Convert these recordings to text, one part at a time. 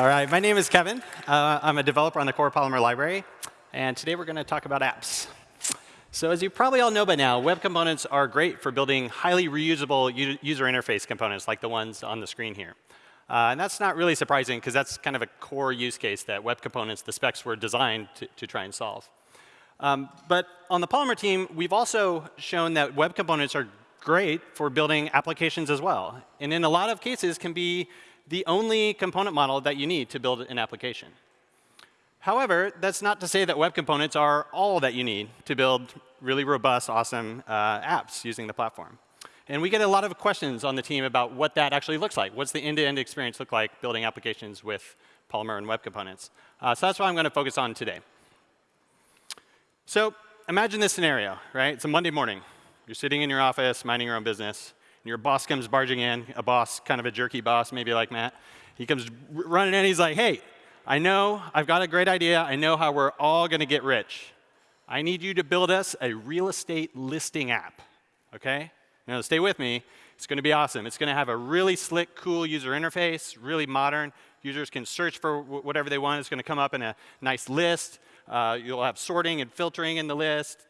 All right, my name is Kevin. Uh, I'm a developer on the Core Polymer library, and today we're going to talk about apps. So as you probably all know by now, web components are great for building highly reusable user interface components like the ones on the screen here. Uh, and that's not really surprising, because that's kind of a core use case that web components, the specs were designed to, to try and solve. Um, but on the Polymer team, we've also shown that web components are great for building applications as well. And in a lot of cases can be the only component model that you need to build an application. However, that's not to say that web components are all that you need to build really robust, awesome uh, apps using the platform. And we get a lot of questions on the team about what that actually looks like. What's the end-to-end -end experience look like building applications with Polymer and web components? Uh, so that's what I'm going to focus on today. So imagine this scenario, right? It's a Monday morning. You're sitting in your office, minding your own business and your boss comes barging in, a boss, kind of a jerky boss, maybe like Matt. He comes running in, he's like, hey, I know I've got a great idea. I know how we're all going to get rich. I need you to build us a real estate listing app, OK? Now, stay with me. It's going to be awesome. It's going to have a really slick, cool user interface, really modern. Users can search for whatever they want. It's going to come up in a nice list. Uh, you'll have sorting and filtering in the list.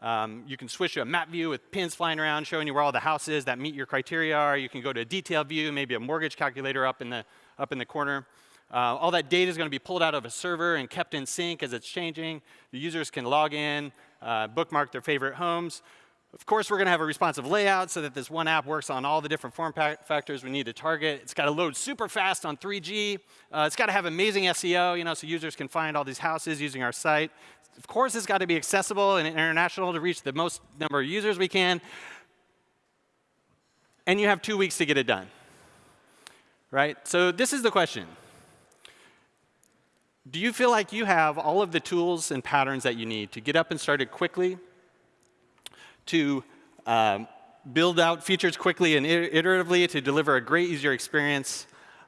Um, you can switch to a map view with pins flying around showing you where all the houses that meet your criteria are. You can go to a detail view, maybe a mortgage calculator up in the, up in the corner. Uh, all that data is going to be pulled out of a server and kept in sync as it's changing. The users can log in, uh, bookmark their favorite homes. Of course, we're going to have a responsive layout so that this one app works on all the different form factors we need to target. It's got to load super fast on 3G. Uh, it's got to have amazing SEO, you know, so users can find all these houses using our site. Of course, it's got to be accessible and international to reach the most number of users we can. And you have two weeks to get it done. Right? So this is the question. Do you feel like you have all of the tools and patterns that you need to get up and started quickly, to um, build out features quickly and iteratively to deliver a great user experience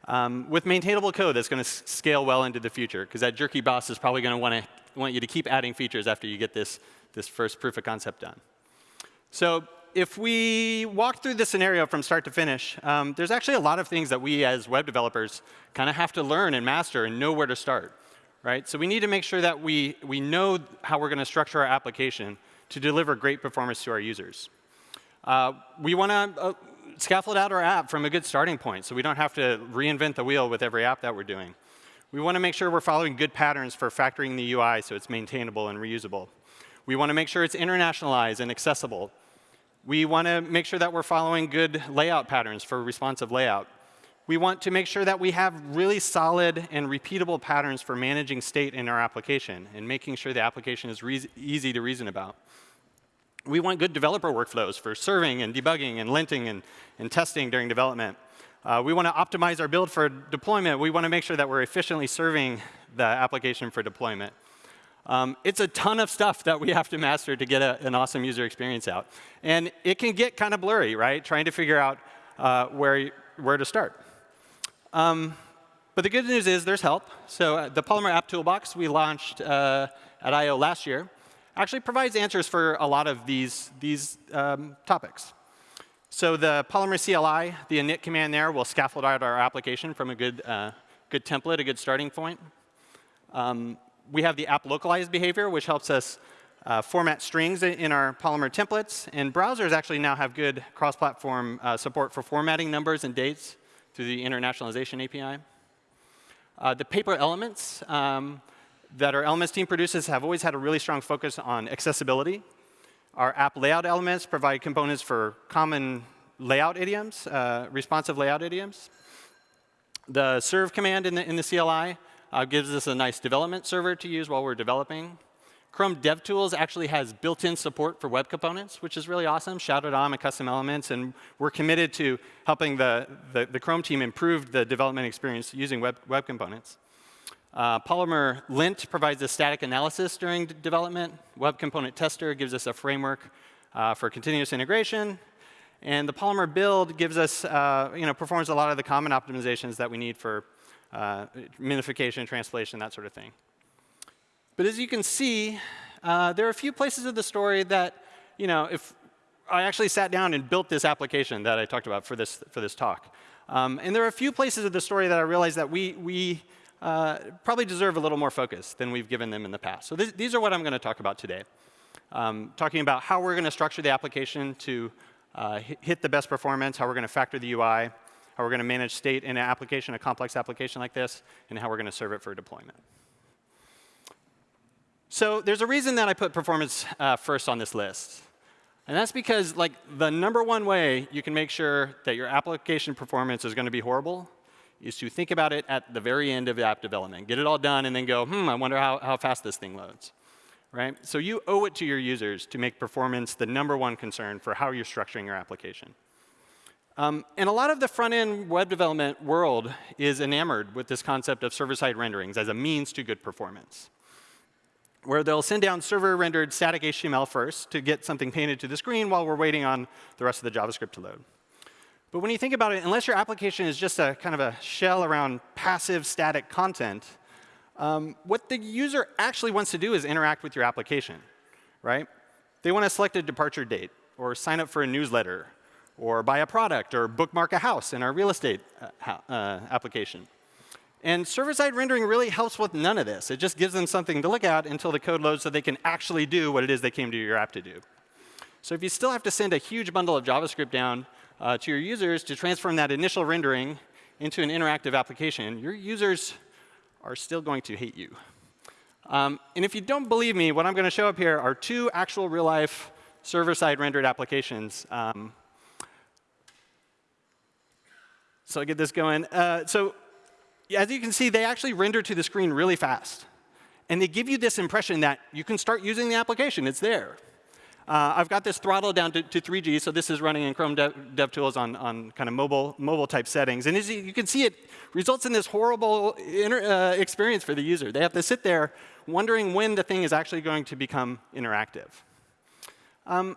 um, with maintainable code that's going to scale well into the future? Because that jerky boss is probably going to want to want you to keep adding features after you get this, this first proof of concept done. So if we walk through the scenario from start to finish, um, there's actually a lot of things that we as web developers kind of have to learn and master and know where to start. Right? So we need to make sure that we, we know how we're going to structure our application to deliver great performance to our users. Uh, we want to uh, scaffold out our app from a good starting point so we don't have to reinvent the wheel with every app that we're doing. We want to make sure we're following good patterns for factoring the UI so it's maintainable and reusable. We want to make sure it's internationalized and accessible. We want to make sure that we're following good layout patterns for responsive layout. We want to make sure that we have really solid and repeatable patterns for managing state in our application and making sure the application is easy to reason about. We want good developer workflows for serving and debugging and linting and, and testing during development. Uh, we want to optimize our build for deployment. We want to make sure that we're efficiently serving the application for deployment. Um, it's a ton of stuff that we have to master to get a, an awesome user experience out. And it can get kind of blurry, right, trying to figure out uh, where, where to start. Um, but the good news is there's help. So uh, the Polymer App Toolbox we launched uh, at I.O. last year actually provides answers for a lot of these, these um, topics. So the Polymer CLI, the init command there, will scaffold out our application from a good, uh, good template, a good starting point. Um, we have the app localized behavior, which helps us uh, format strings in our Polymer templates. And browsers actually now have good cross-platform uh, support for formatting numbers and dates through the internationalization API. Uh, the paper elements um, that our elements team produces have always had a really strong focus on accessibility. Our app layout elements provide components for common layout idioms, uh, responsive layout idioms. The serve command in the, in the CLI uh, gives us a nice development server to use while we're developing. Chrome DevTools actually has built-in support for web components, which is really awesome. Shadow DOM and custom elements, and we're committed to helping the, the, the Chrome team improve the development experience using web, web components. Uh, Polymer lint provides a static analysis during development. Web Component Tester gives us a framework uh, for continuous integration. And the Polymer build gives us, uh, you know, performs a lot of the common optimizations that we need for uh, minification, translation, that sort of thing. But as you can see, uh, there are a few places of the story that, you know, if I actually sat down and built this application that I talked about for this, for this talk. Um, and there are a few places of the story that I realized that we, we uh, probably deserve a little more focus than we've given them in the past. So th these are what I'm going to talk about today. Um, talking about how we're going to structure the application to uh, hit the best performance, how we're going to factor the UI, how we're going to manage state in an application, a complex application like this, and how we're going to serve it for deployment. So there's a reason that I put performance uh, first on this list. And that's because like the number one way you can make sure that your application performance is going to be horrible is to think about it at the very end of app development. Get it all done and then go, hmm, I wonder how, how fast this thing loads right? So you owe it to your users to make performance the number one concern for how you're structuring your application. Um, and a lot of the front-end web development world is enamored with this concept of server-side renderings as a means to good performance, where they'll send down server-rendered static HTML first to get something painted to the screen while we're waiting on the rest of the JavaScript to load. But when you think about it, unless your application is just a kind of a shell around passive static content, um, what the user actually wants to do is interact with your application, right? They want to select a departure date, or sign up for a newsletter, or buy a product, or bookmark a house in our real estate uh, uh, application. And server-side rendering really helps with none of this. It just gives them something to look at until the code loads so they can actually do what it is they came to your app to do. So if you still have to send a huge bundle of JavaScript down uh, to your users to transform that initial rendering into an interactive application, your users are still going to hate you. Um, and if you don't believe me, what I'm going to show up here are two actual real-life server-side rendered applications. Um, so I'll get this going. Uh, so as you can see, they actually render to the screen really fast. And they give you this impression that you can start using the application. It's there. Uh, I've got this throttle down to, to 3G, so this is running in Chrome Dev, DevTools on, on kind of mobile, mobile type settings. And as you, can see, it results in this horrible inter, uh, experience for the user. They have to sit there wondering when the thing is actually going to become interactive. Um,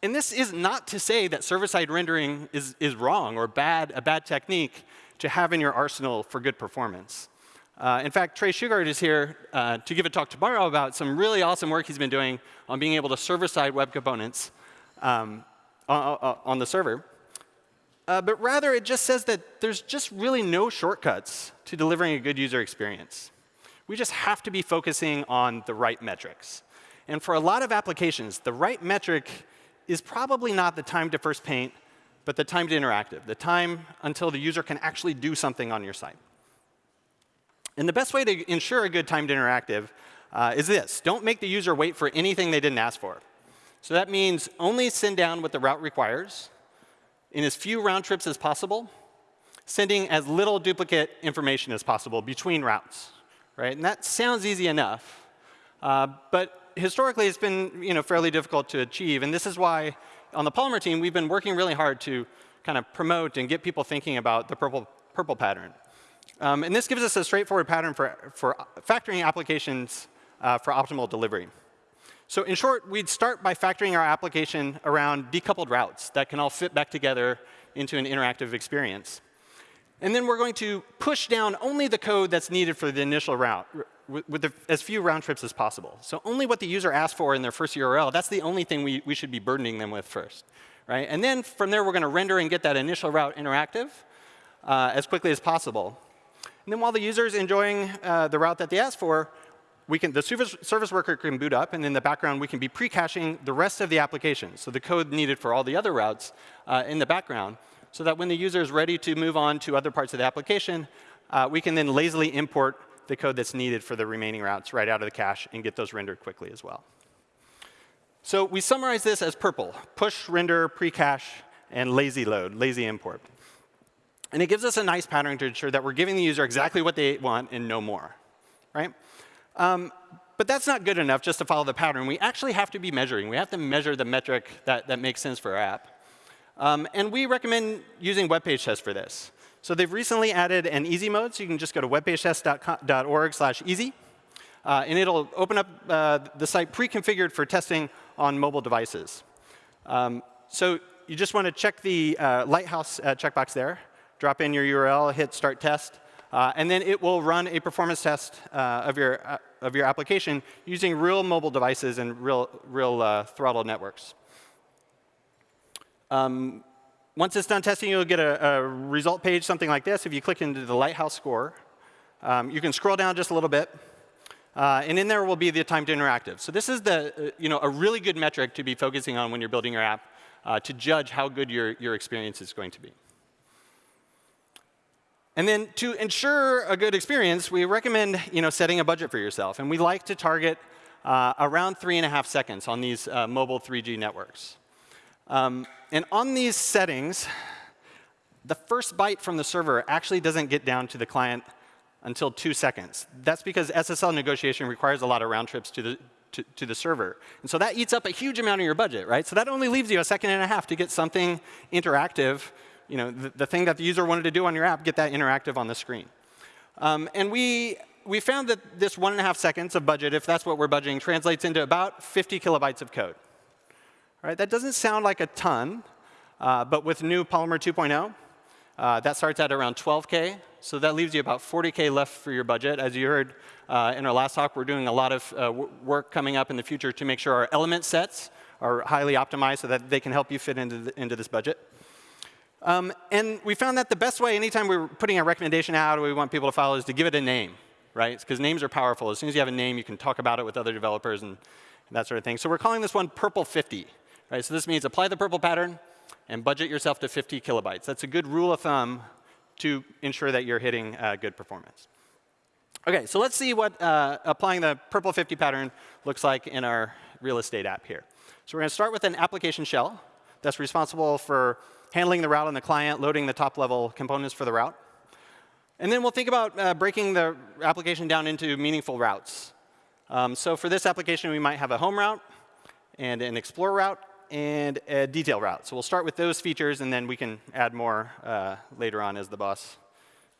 and this is not to say that server-side rendering is, is wrong or bad, a bad technique to have in your arsenal for good performance. Uh, in fact, Trey Shugart is here uh, to give a talk tomorrow about some really awesome work he's been doing on being able to server-side web components um, on, on, the server. Uh, but rather, it just says that there's just really no shortcuts to delivering a good user experience. We just have to be focusing on the right metrics. And for a lot of applications, the right metric is probably not the time to first paint, but the time to interactive, the time until the user can actually do something on your site. And the best way to ensure a good timed interactive uh, is this. Don't make the user wait for anything they didn't ask for. So that means only send down what the route requires in as few round trips as possible, sending as little duplicate information as possible between routes. Right? And that sounds easy enough. Uh, but historically, it's been you know, fairly difficult to achieve. And this is why on the Polymer team, we've been working really hard to kind of promote and get people thinking about the purple, purple pattern. Um, and this gives us a straightforward pattern for, for factoring applications uh, for optimal delivery. So in short, we'd start by factoring our application around decoupled routes that can all fit back together into an interactive experience. And then we're going to push down only the code that's needed for the initial route with, the, as few round trips as possible. So only what the user asked for in their first URL, that's the only thing we, we should be burdening them with first. Right? And then from there, we're going to render and get that initial route interactive uh, as quickly as possible. And then while the user is enjoying uh, the route that they asked for, we can, the service, service worker can boot up, and in the background, we can be pre-caching the rest of the application, so the code needed for all the other routes uh, in the background, so that when the user is ready to move on to other parts of the application, uh, we can then lazily import the code that's needed for the remaining routes right out of the cache and get those rendered quickly as well. So we summarize this as purple, push, render, pre-cache, and lazy load, lazy import. And it gives us a nice pattern to ensure that we're giving the user exactly what they want and no more. Right? Um, but that's not good enough just to follow the pattern. We actually have to be measuring. We have to measure the metric that, that makes sense for our app. Um, and we recommend using web page tests for this. So they've recently added an easy mode, so you can just go to webpagetest.org slash easy. Uh, and it'll open up uh, the site pre-configured for testing on mobile devices. Um, so you just want to check the uh, Lighthouse uh, checkbox there drop in your URL, hit start test, uh, and then it will run a performance test uh, of, your, uh, of your application using real mobile devices and real, real uh, throttle networks. Um, once it's done testing, you'll get a, a, result page, something like this. If you click into the Lighthouse score, Um, you can scroll down just a little bit. Uh, and in there will be the time to interactive. So this is the, uh, you know, a really good metric to be focusing on when you're building your app uh, to judge how good your, your experience is going to be. And then to ensure a good experience, we recommend you know, setting a budget for yourself. And we like to target uh, around three and a half seconds on these uh, mobile 3G networks. Um, and on these settings, the first byte from the server actually doesn't get down to the client until two seconds. That's because SSL negotiation requires a lot of round trips to the, to, to, the server. And so that eats up a huge amount of your budget, right? So that only leaves you a second and a half to get something interactive, you know, the, the thing that the user wanted to do on your app, get that interactive on the screen. Um, and we, we found that this one and a half seconds of budget, if that's what we're budgeting, translates into about 50 kilobytes of code. All right, that doesn't sound like a ton, uh, but with new Polymer 2.0, uh, that starts at around 12K. So that leaves you about 40K left for your budget. As you heard uh, in our last talk, we're doing a lot of uh, work coming up in the future to make sure our element sets are highly optimized so that they can help you fit into, the, into this budget. Um, and we found that the best way, anytime we're putting a recommendation out or we want people to follow, is to give it a name, right? Because names are powerful. As soon as you have a name, you can talk about it with other developers and, and that sort of thing. So we're calling this one Purple 50. Right? So this means apply the purple pattern and budget yourself to 50 kilobytes. That's a good rule of thumb to ensure that you're hitting uh, good performance. OK, so let's see what uh, applying the purple 50 pattern looks like in our real estate app here. So we're going to start with an application shell that's responsible for handling the route on the client, loading the top level components for the route. And then we'll think about uh, breaking the application down into meaningful routes. Um, so for this application, we might have a home route and an explore route and a detail route. So we'll start with those features, and then we can add more uh, later on as the boss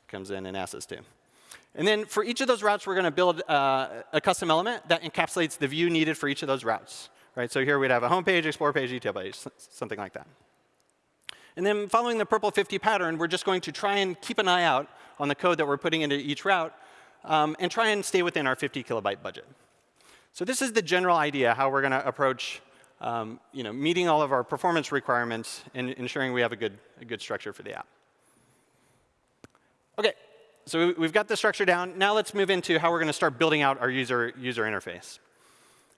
comes in and asks us to. And then for each of those routes, we're going to build uh, a custom element that encapsulates the view needed for each of those routes. Right? So here we'd have a home page, explore page, detail page, something like that. And then following the purple 50 pattern, we're just going to try and keep an eye out on the code that we're putting into each route um, and try and stay within our 50 kilobyte budget. So this is the general idea, how we're going to approach um, you know, meeting all of our performance requirements and ensuring we have a good, a good structure for the app. OK, so we've got the structure down. Now let's move into how we're going to start building out our user, user interface.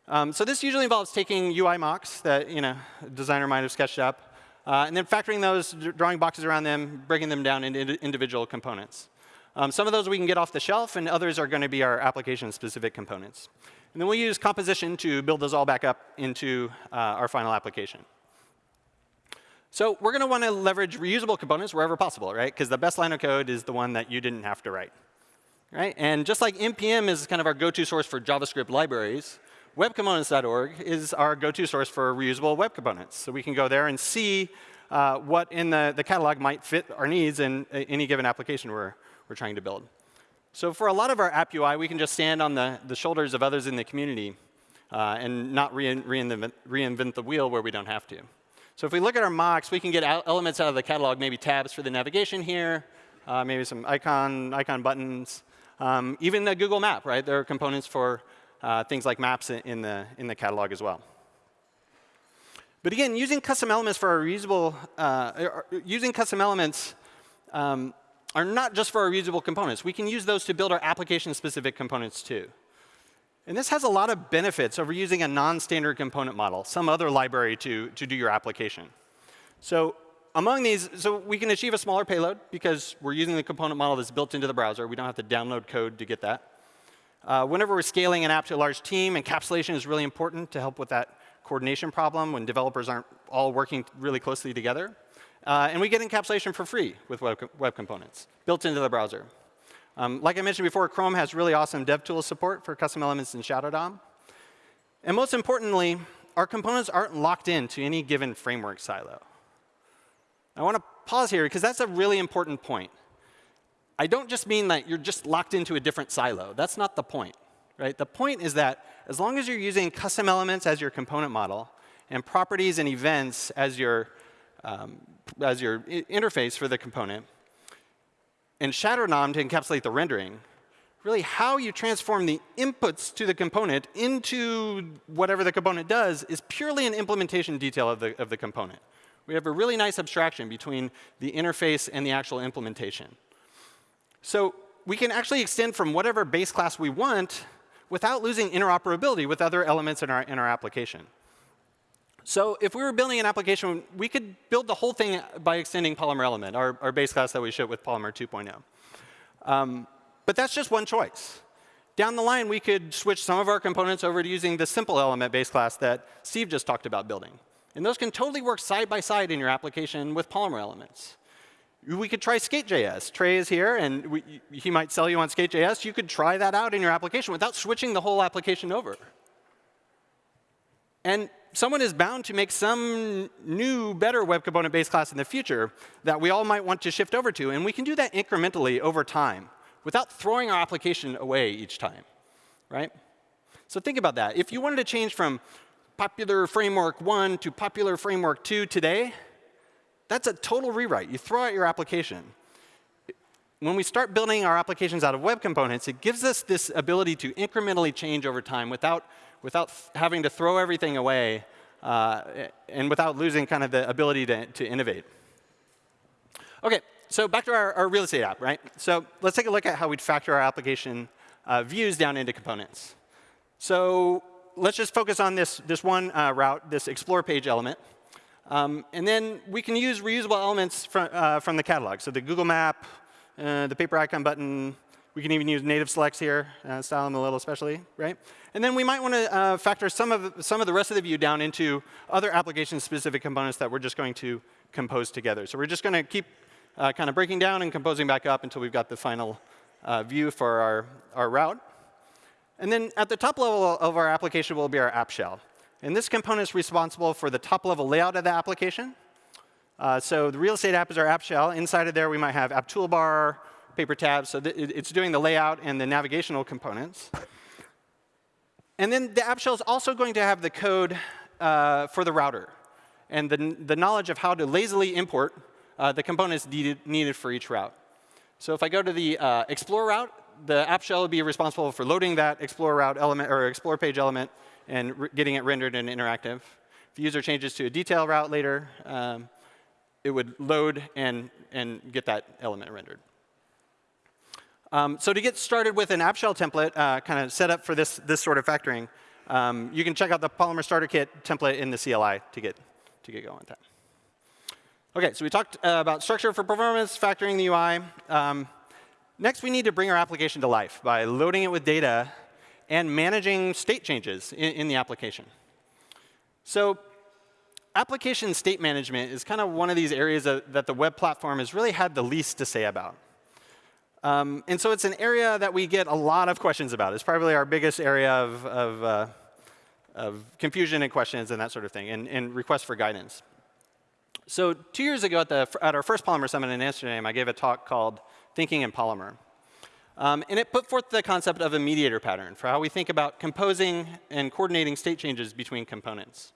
Um, so this usually involves taking UI mocks that you know, a designer might have sketched up, uh, and then factoring those, drawing boxes around them, breaking them down into individual components. Um, some of those we can get off the shelf, and others are going to be our application-specific components. And then we'll use composition to build those all back up into uh, our final application. So we're going to want to leverage reusable components wherever possible, right? Because the best line of code is the one that you didn't have to write. Right? And just like NPM is kind of our go-to source for JavaScript libraries, webcomponents.org is our go-to source for reusable web components. So we can go there and see uh, what in the, the catalog might fit our needs in any given application we're, we're trying to build. So for a lot of our app UI, we can just stand on the, the shoulders of others in the community uh, and not reinvent, reinvent the wheel where we don't have to. So if we look at our mocks, we can get elements out of the catalog, maybe tabs for the navigation here, uh, maybe some icon, icon buttons, um, even the Google Map, right? There are components for uh, things like maps in the, in the catalog as well. But again, using custom elements for our reusable, uh, using custom elements um, are not just for our reusable components. We can use those to build our application-specific components too. And this has a lot of benefits over using a non-standard component model, some other library to, to do your application. So among these, so we can achieve a smaller payload because we're using the component model that's built into the browser. We don't have to download code to get that. Uh, whenever we're scaling an app to a large team, encapsulation is really important to help with that coordination problem when developers aren't all working really closely together. Uh, and we get encapsulation for free with web, web components built into the browser. Um, like I mentioned before, Chrome has really awesome DevTools support for custom elements in Shadow DOM. And most importantly, our components aren't locked into any given framework silo. I want to pause here because that's a really important point. I don't just mean that you're just locked into a different silo. That's not the point. Right? The point is that as long as you're using custom elements as your component model and properties and events as your um, as your interface for the component, and Shadow DOM to encapsulate the rendering, really how you transform the inputs to the component into whatever the component does is purely an implementation detail of the, of the component. We have a really nice abstraction between the interface and the actual implementation. So we can actually extend from whatever base class we want without losing interoperability with other elements in our, in our application. So if we were building an application, we could build the whole thing by extending Polymer Element, our, our base class that we ship with Polymer 2.0. Um, but that's just one choice. Down the line, we could switch some of our components over to using the simple element base class that Steve just talked about building. And those can totally work side by side in your application with Polymer elements. We could try Skate.js. Trey is here, and we, he might sell you on Skate.js. You could try that out in your application without switching the whole application over. And someone is bound to make some new, better web component based class in the future that we all might want to shift over to. And we can do that incrementally over time without throwing our application away each time, right? So think about that. If you wanted to change from popular framework 1 to popular framework 2 today, that's a total rewrite. You throw out your application. When we start building our applications out of web components, it gives us this ability to incrementally change over time without without having to throw everything away uh, and without losing kind of the ability to, to innovate. OK, so back to our, our, real estate app, right? So let's take a look at how we'd factor our application uh, views down into components. So let's just focus on this, this one uh, route, this explore page element. Um, and then we can use reusable elements from, uh, from the catalog. So the Google map, uh, the paper icon button, we can even use native selects here, uh, style them a little especially, right? And then we might want to uh, factor some of, some of the rest of the view down into other application-specific components that we're just going to compose together. So we're just going to keep uh, kind of breaking down and composing back up until we've got the final uh, view for our, our route. And then at the top level of our application will be our app shell. And this component is responsible for the top level layout of the application. Uh, so the real estate app is our app shell. Inside of there, we might have app toolbar, paper tabs. So it's doing the layout and the navigational components. And then the app shell is also going to have the code uh, for the router and the, the knowledge of how to lazily import uh, the components needed, needed for each route. So if I go to the uh, explore route, the app shell will be responsible for loading that explore route element or explore page element and getting it rendered and interactive. If the user changes to a detail route later, um, it would load and, and get that element rendered. Um, so to get started with an app shell template, uh, kind of set up for this, this sort of factoring, um, you can check out the Polymer Starter Kit template in the CLI to get, to get going with that. OK, so we talked uh, about structure for performance, factoring the UI. Um, next, we need to bring our application to life by loading it with data and managing state changes in, in the application. So application state management is kind of one of these areas that, that the web platform has really had the least to say about. Um, and so it's an area that we get a lot of questions about. It's probably our biggest area of, of, uh, of confusion and questions and that sort of thing, and, and, requests for guidance. So two years ago at, the, at our first Polymer Summit in Amsterdam, I gave a talk called Thinking in Polymer. Um, and it put forth the concept of a mediator pattern for how we think about composing and coordinating state changes between components.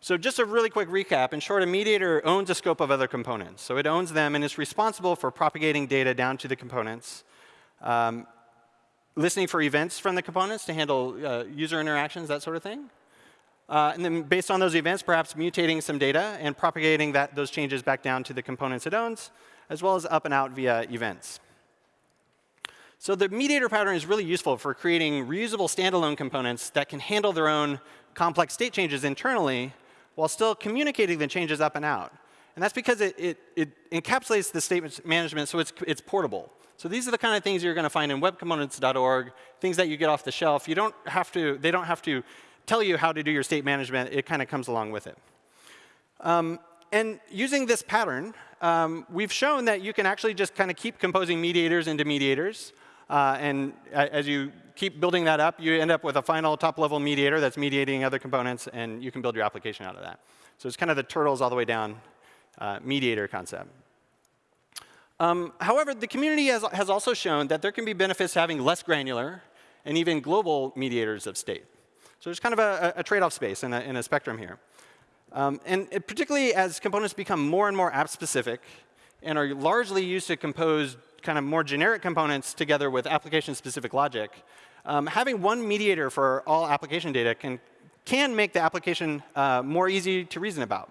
So just a really quick recap. In short, a mediator owns a scope of other components. So it owns them and is responsible for propagating data down to the components, um, listening for events from the components to handle uh, user interactions, that sort of thing. Uh, and then based on those events, perhaps mutating some data and propagating that, those changes back down to the components it owns, as well as up and out via events. So the mediator pattern is really useful for creating reusable standalone components that can handle their own complex state changes internally while still communicating the changes up and out. And that's because it, it, it encapsulates the state management so it's, it's portable. So these are the kind of things you're going to find in webcomponents.org, things that you get off the shelf. You don't have to, they don't have to tell you how to do your state management. It kind of comes along with it. Um, and using this pattern, um, we've shown that you can actually just kind of keep composing mediators into mediators. Uh, and as you keep building that up, you end up with a final top-level mediator that's mediating other components, and you can build your application out of that. So it's kind of the turtles all the way down uh, mediator concept. Um, however, the community has, has also shown that there can be benefits to having less granular and even global mediators of state. So there's kind of a, a trade-off space in a, in a, spectrum here. Um, and it, particularly as components become more and more app-specific and are largely used to compose kind of more generic components together with application-specific logic, um, having one mediator for all application data can, can make the application uh, more easy to reason about.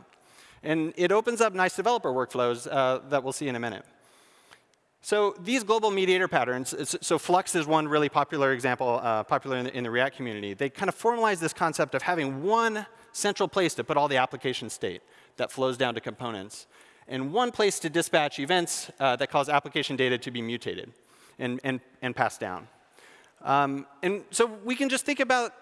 And it opens up nice developer workflows uh, that we'll see in a minute. So these global mediator patterns, so Flux is one really popular example, uh, popular in the, in the, React community. They kind of formalize this concept of having one central place to put all the application state that flows down to components, and one place to dispatch events uh, that cause application data to be mutated and, and, and passed down. Um, and so we can just think about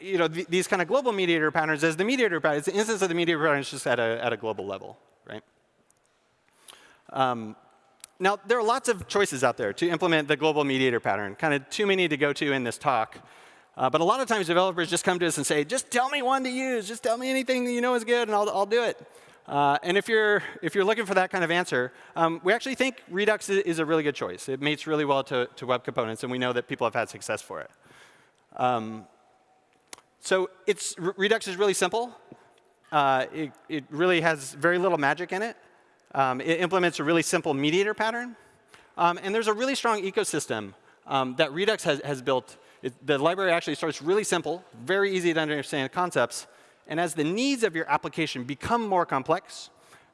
you know, th these kind of global mediator patterns as the mediator pattern. It's the instance of the mediator pattern is just at a, at a global level, right? Um, now, there are lots of choices out there to implement the global mediator pattern, kind of too many to go to in this talk. Uh, but a lot of times developers just come to us and say, just tell me one to use. Just tell me anything that you know is good, and I'll, I'll do it. Uh, and if you're, if you're looking for that kind of answer, um, we actually think Redux is a really good choice. It mates really well to, to web components, and we know that people have had success for it. Um, so it's, Redux is really simple. Uh, it, it really has very little magic in it. Um, it implements a really simple mediator pattern. Um, and there's a really strong ecosystem um, that Redux has, has built. It, the library actually starts really simple, very easy to understand concepts. And as the needs of your application become more complex,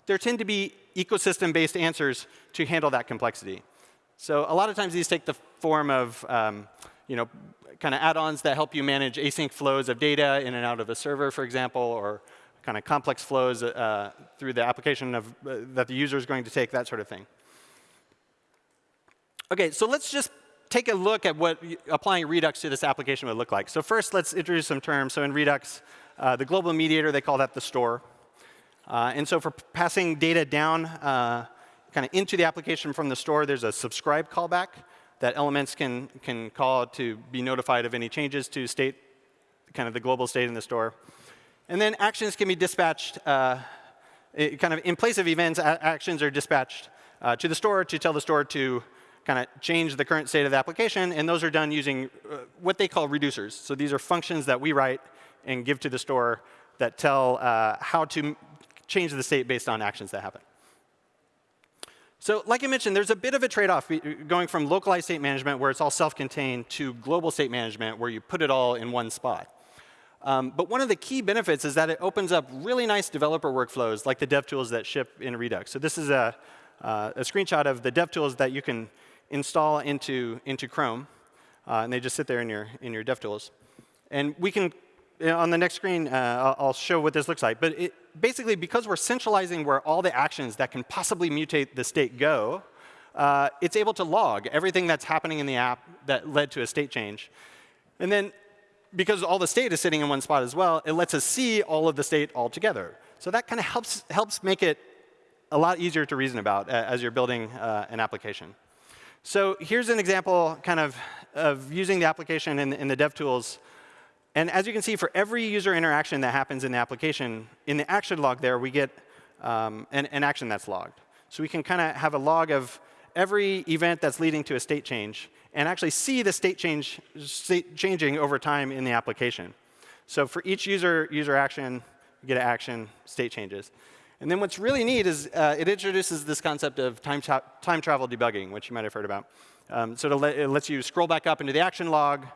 there tend to be ecosystem-based answers to handle that complexity. So a lot of times these take the form of um, you know, kind of add-ons that help you manage async flows of data in and out of a server, for example, or kind of complex flows uh, through the application of, uh, that the user is going to take, that sort of thing. OK, so let's just take a look at what applying Redux to this application would look like. So first, let's introduce some terms. So in Redux, uh, the global mediator, they call that the store. Uh, and so for passing data down uh, kind of into the application from the store, there's a subscribe callback that elements can, can call to be notified of any changes to state, kind of the global state in the store. And then actions can be dispatched, uh, kind of in place of events, actions are dispatched uh, to the store to tell the store to kind of change the current state of the application. And those are done using what they call reducers. So these are functions that we write and give to the store that tell uh, how to change the state based on actions that happen. So like I mentioned, there's a bit of a trade-off going from localized state management, where it's all self-contained, to global state management, where you put it all in one spot. Um, but one of the key benefits is that it opens up really nice developer workflows like the DevTools that ship in Redux. So this is a, uh, a screenshot of the DevTools that you can install into, into Chrome. Uh, and they just sit there in your, in your DevTools. And we can, on the next screen, uh, I'll show what this looks like. But it, basically, because we're centralizing where all the actions that can possibly mutate the state go, uh, it's able to log everything that's happening in the app that led to a state change. And then because all the state is sitting in one spot as well, it lets us see all of the state all together. So that kind of helps, helps make it a lot easier to reason about as you're building uh, an application. So here's an example kind of of using the application in, in the DevTools. And as you can see, for every user interaction that happens in the application, in the action log there, we get um, an, an action that's logged. So we can kind of have a log of every event that's leading to a state change and actually see the state change state changing over time in the application. So for each user user action, you get an action, state changes. And then what's really neat is uh, it introduces this concept of time, time travel debugging, which you might have heard about. Um, so it lets you scroll back up into the action log.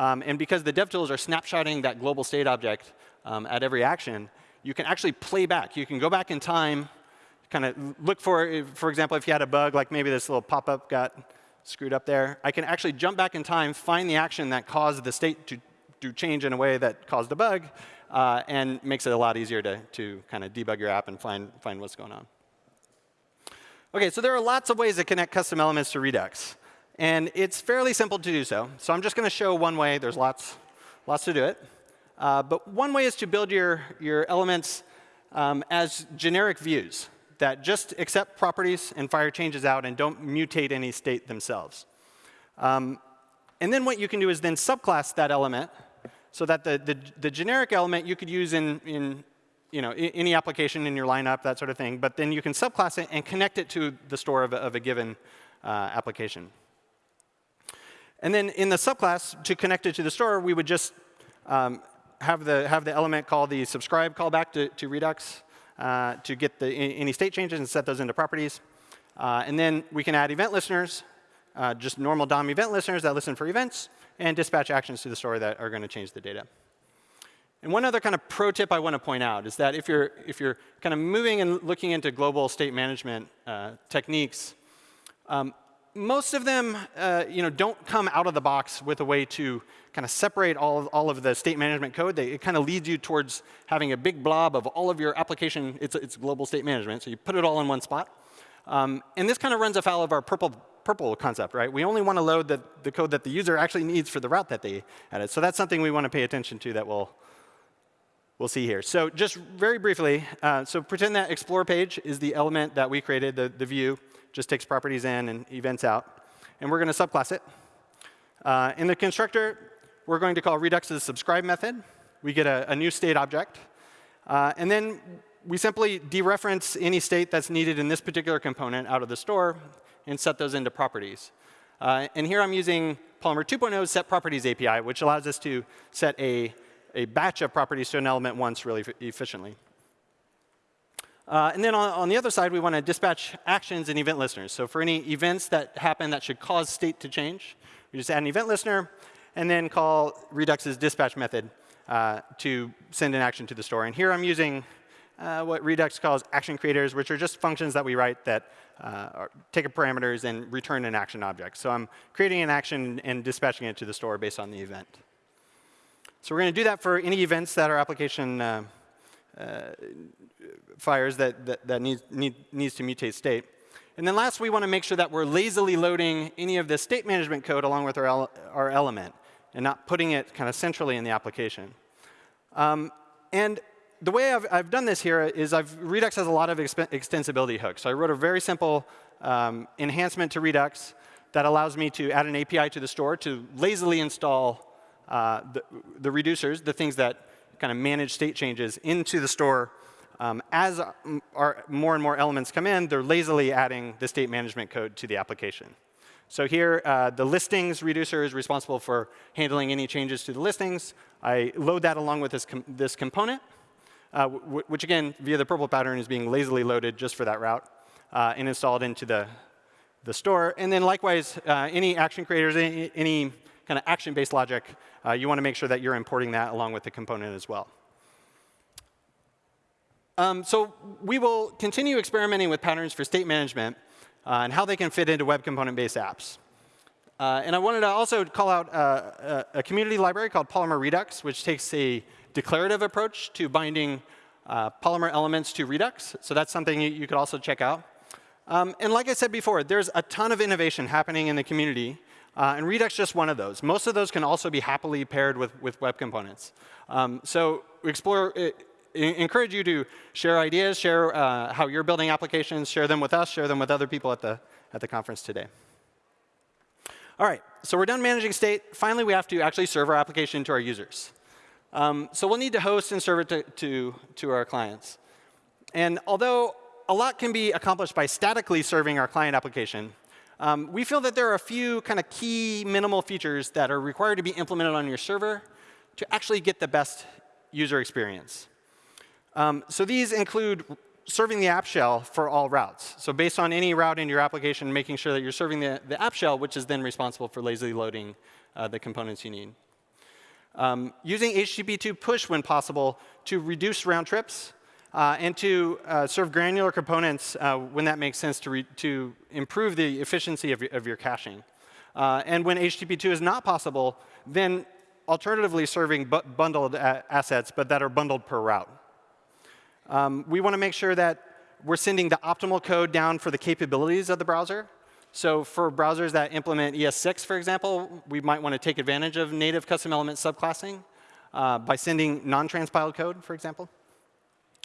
Um, and because the DevTools are snapshotting that global state object um, at every action, you can actually play back. You can go back in time, kind of look for, for example, if you had a bug, like maybe this little pop-up got screwed up there, I can actually jump back in time, find the action that caused the state to, to change in a way that caused a bug, uh, and makes it a lot easier to, to kind of debug your app and find, find what's going on. OK, so there are lots of ways to connect custom elements to Redux. And it's fairly simple to do so. So I'm just going to show one way. There's lots, lots to do it. Uh, but one way is to build your, your elements um, as generic views that just accept properties and fire changes out and don't mutate any state themselves. Um, and then what you can do is then subclass that element so that the, the, the generic element you could use in, in you know, any application in your lineup, that sort of thing. But then you can subclass it and connect it to the store of a, of a given uh, application. And then in the subclass, to connect it to the store, we would just um, have, the, have the element call the subscribe callback to, to Redux uh, to get the, any state changes and set those into properties. Uh, and then we can add event listeners, uh, just normal DOM event listeners that listen for events, and dispatch actions to the store that are going to change the data. And one other kind of pro tip I want to point out is that if you're, if you're kind of moving and looking into global state management uh, techniques, um, most of them uh, you know, don't come out of the box with a way to kind of separate all of, all of the state management code. They, it kind of leads you towards having a big blob of all of your application. It's, it's global state management, so you put it all in one spot. Um, and this kind of runs afoul of our purple, purple concept, right? We only want to load the, the code that the user actually needs for the route that they added. So that's something we want to pay attention to that we'll, we'll see here. So just very briefly, uh, so pretend that explore page is the element that we created, the, the view. Just takes properties in and events out. And we're going to subclass it. Uh, in the constructor, we're going to call Redux's subscribe method. We get a, a new state object. Uh, and then we simply dereference any state that's needed in this particular component out of the store and set those into properties. Uh, and here I'm using Polymer 2.0's set properties API, which allows us to set a, a batch of properties to an element once really efficiently. Uh, and then on, on, the other side, we want to dispatch actions and event listeners. So for any events that happen that should cause state to change, we just add an event listener and then call Redux's dispatch method uh, to send an action to the store. And here I'm using uh, what Redux calls action creators, which are just functions that we write that uh, take a parameters and return an action object. So I'm creating an action and dispatching it to the store based on the event. So we're going to do that for any events that our application uh, fires that, that, that needs, need, needs to mutate state. And then last, we want to make sure that we're lazily loading any of the state management code along with our, ele our element and not putting it kind of centrally in the application. Um, and the way I've, I've, done this here is I've, Redux has a lot of extensibility hooks. So I wrote a very simple um, enhancement to Redux that allows me to add an API to the store to lazily install uh, the, the reducers, the things that kind of manage state changes into the store. Um, as our more and more elements come in, they're lazily adding the state management code to the application. So here, uh, the listings reducer is responsible for handling any changes to the listings. I load that along with this, com this component, uh, which again, via the purple pattern, is being lazily loaded just for that route uh, and installed into the, the store. And then likewise, uh, any action creators, any, any kind of action-based logic, uh, you want to make sure that you're importing that along with the component as well. Um, so we will continue experimenting with patterns for state management uh, and how they can fit into web component-based apps. Uh, and I wanted to also call out uh, a, a, community library called Polymer Redux, which takes a declarative approach to binding uh, Polymer elements to Redux. So that's something you, could also check out. Um, and like I said before, there's a ton of innovation happening in the community uh, and Redux is just one of those. Most of those can also be happily paired with, with web components. Um, so explore, encourage you to share ideas, share uh, how you're building applications, share them with us, share them with other people at the, at the conference today. All right, so we're done managing state. Finally, we have to actually serve our application to our users. Um, so we'll need to host and serve it to, to, to our clients. And although a lot can be accomplished by statically serving our client application, um, we feel that there are a few kind of key minimal features that are required to be implemented on your server to actually get the best user experience. Um, so these include serving the app shell for all routes. So based on any route in your application, making sure that you're serving the, the app shell, which is then responsible for lazily loading uh, the components you need. Um, using HTTP2 push when possible to reduce round trips uh, and to uh, serve granular components uh, when that makes sense to, to improve the efficiency of your, of your caching. Uh, and when HTTP2 is not possible, then alternatively serving bu bundled assets, but that are bundled per route. Um, we want to make sure that we're sending the optimal code down for the capabilities of the browser. So for browsers that implement ES6, for example, we might want to take advantage of native custom element subclassing uh, by sending non-transpiled code, for example.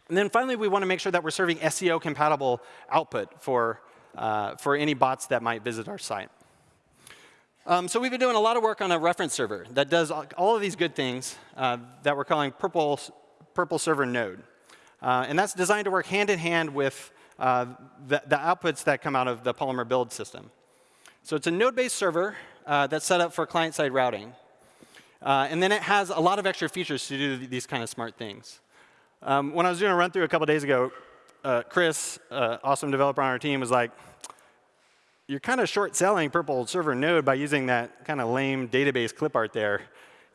And then finally, we want to make sure that we're serving SEO compatible output for, uh, for any bots that might visit our site. Um, so we've been doing a lot of work on a reference server that does all of these good things uh, that we're calling Purple, Purple Server Node. Uh, and that's designed to work hand in hand with uh, the, the, outputs that come out of the Polymer build system. So it's a node-based server uh, that's set up for client-side routing. Uh, and then it has a lot of extra features to do these kind of smart things. Um, when I was doing a run through a couple days ago, uh, Chris, uh, awesome developer on our team, was like, you're kind of short selling Purple Server Node by using that kind of lame database clip art there.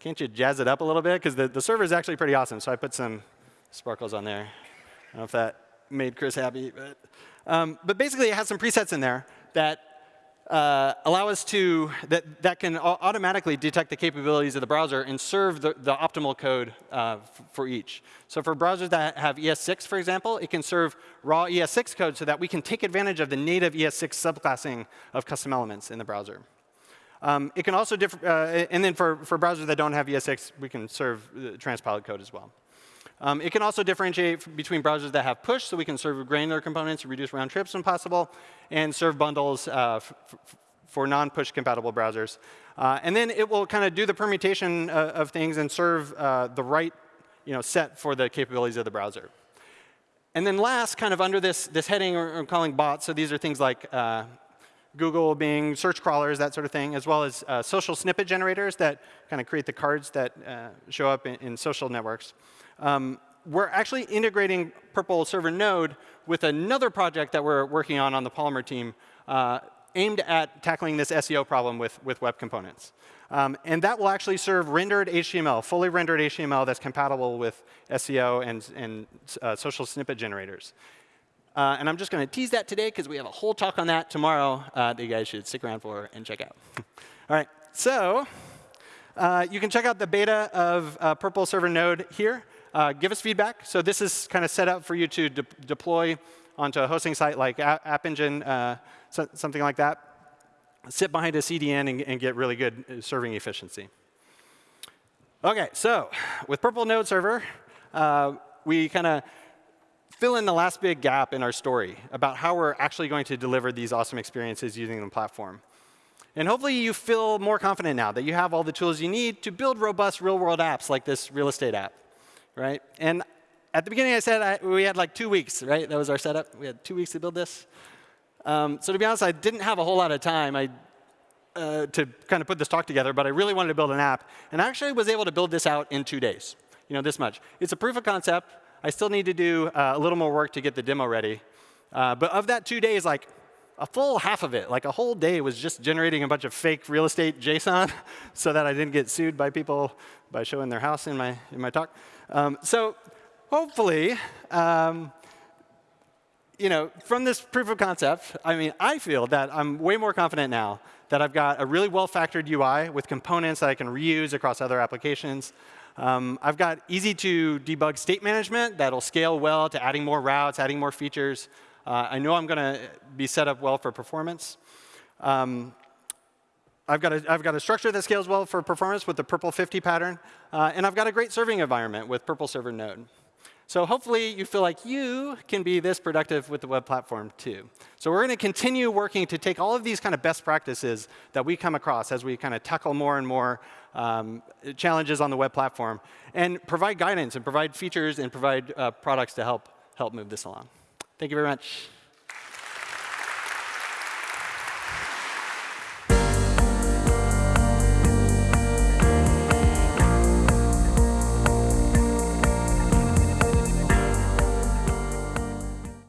Can't you jazz it up a little bit? Because the, the server is actually pretty awesome. So I put some sparkles on there. I don't know if that made Chris happy. But, um, but basically, it has some presets in there that uh, allow us to, that, that can automatically detect the capabilities of the browser and serve the, the optimal code uh, for each. So for browsers that have ES6, for example, it can serve raw ES6 code so that we can take advantage of the native ES6 subclassing of custom elements in the browser. Um, it can also, uh, and then for, for browsers that don't have ES6, we can serve transpiled code as well. Um, it can also differentiate between browsers that have push, so we can serve granular components, to reduce round trips when possible, and serve bundles uh, for non-push compatible browsers. Uh, and then it will kind of do the permutation uh, of things and serve uh, the right you know, set for the capabilities of the browser. And then last, kind of under this, this heading I'm calling bots, so these are things like uh, Google, Bing, search crawlers, that sort of thing, as well as uh, social snippet generators that kind of create the cards that show up in, in, social networks. Um, we're actually integrating PRPL Server Node with another project that we're working on on the Polymer team uh, aimed at tackling this SEO problem with, with web components. Um, and that will actually serve rendered HTML, fully rendered HTML that's compatible with SEO and, and uh, social snippet generators. Uh, and I'm just going to tease that today because we have a whole talk on that tomorrow uh, that you guys should stick around for and check out. All right, so uh, you can check out the beta of uh, PRPL Server Node here. Uh, give us feedback. So this is kind of set up for you to de deploy onto a hosting site like App Engine, uh, so, something like that. Sit behind a CDN and, and get really good serving efficiency. OK, so with PRPL Node Server, we kind of fill in the last big gap in our story about how we're actually going to deliver these awesome experiences using the platform. And hopefully you feel more confident now that you have all the tools you need to build robust real-world apps like this real estate app, right? And at the beginning I said I, we had like two weeks, right? That was our setup. We had two weeks to build this. Um, so to be honest, I didn't have a whole lot of time I, uh, to kind of put this talk together, but I really wanted to build an app. And I actually was able to build this out in two days, you know, this much. It's a proof of concept. I still need to do uh, a little more work to get the demo ready. Uh, but of that two days, like a full half of it, like a whole day was just generating a bunch of fake real estate JSON so that I didn't get sued by people by showing their house in my, in my talk. Um, so hopefully, um, you know, from this proof of concept, I mean, I feel that I'm way more confident now that I've got a really well-factored UI with components that I can reuse across other applications. Um, I've got easy to debug state management that'll scale well to adding more routes, adding more features. Uh, I know I'm going to be set up well for performance. Um, I've got, a, I've got a structure that scales well for performance with the Purple 50 pattern. Uh, and I've got a great serving environment with PRPL Server Node. So hopefully you feel like you can be this productive with the web platform too. So we're going to continue working to take all of these kind of best practices that we come across as we kind of tackle more and more um, challenges on the web platform and provide guidance and provide features and provide uh, products to help, help move this along. Thank you very much.